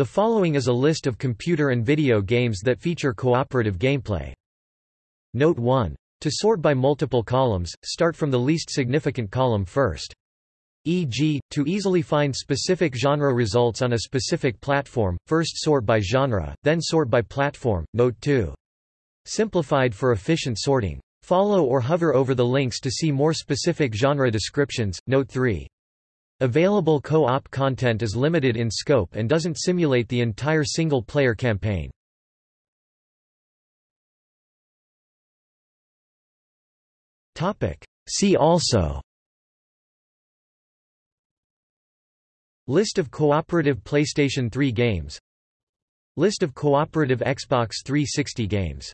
The following is a list of computer and video games that feature cooperative gameplay. Note 1. To sort by multiple columns, start from the least significant column first. E.g., to easily find specific genre results on a specific platform, first sort by genre, then sort by platform. Note 2. Simplified for efficient sorting. Follow or hover over the links to see more specific genre descriptions. Note 3. Available co-op content is limited in scope and doesn't simulate the entire single-player campaign. See also. List of cooperative PlayStation 3 games. List of cooperative Xbox 360 games